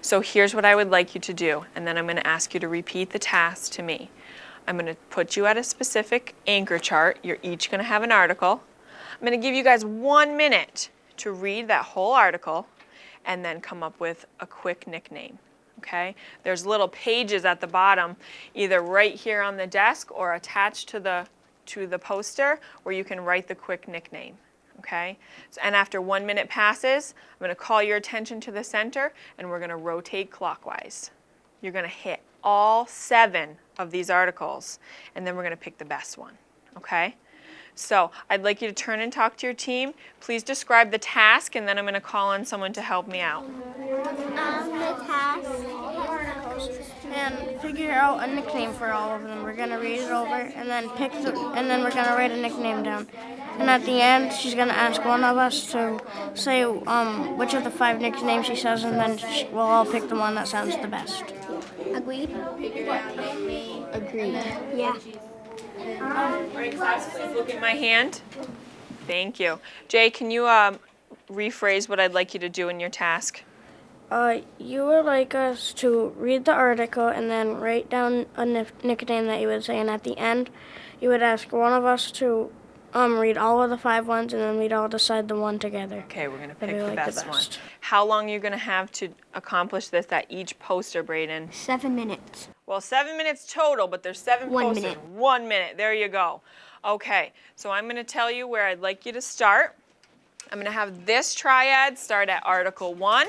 So here's what I would like you to do, and then I'm going to ask you to repeat the task to me. I'm going to put you at a specific anchor chart. You're each going to have an article. I'm going to give you guys one minute to read that whole article and then come up with a quick nickname. Okay? There's little pages at the bottom, either right here on the desk or attached to the to the poster where you can write the quick nickname. Okay? So, and after one minute passes, I'm going to call your attention to the center and we're going to rotate clockwise. You're going to hit all seven of these articles and then we're going to pick the best one. Okay? So I'd like you to turn and talk to your team. Please describe the task and then I'm going to call on someone to help me out. Um, the task and figure out a nickname for all of them. We're gonna read it over and then pick the, and then we're gonna write a nickname down. And at the end, she's gonna ask one of us to say um, which of the five nicknames she says, and then she, we'll all pick the one that sounds the best. agreed. Agreed. Yeah. All right, class, please look at my hand. Thank you. Jay, can you um, rephrase what I'd like you to do in your task? Uh, you would like us to read the article and then write down a nickname that you would say, and at the end, you would ask one of us to um, read all of the five ones, and then we'd all decide the one together. Okay, we're going to pick be the like the best, one. How long are you going to have to accomplish this at each poster, Braden? Seven minutes. Well, seven minutes total, but there's seven One posters. minute. One minute. There you go. Okay, so I'm going to tell you where I'd like you to start. I'm going to have this triad start at Article 1.